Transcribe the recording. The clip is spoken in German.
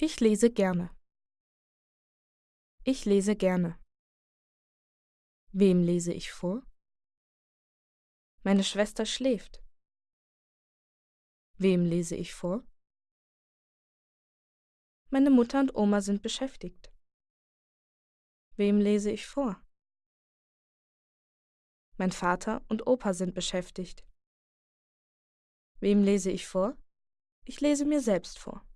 Ich lese gerne. Ich lese gerne. Wem lese ich vor? Meine Schwester schläft. Wem lese ich vor? Meine Mutter und Oma sind beschäftigt. Wem lese ich vor? Mein Vater und Opa sind beschäftigt. Wem lese ich vor? Ich lese mir selbst vor.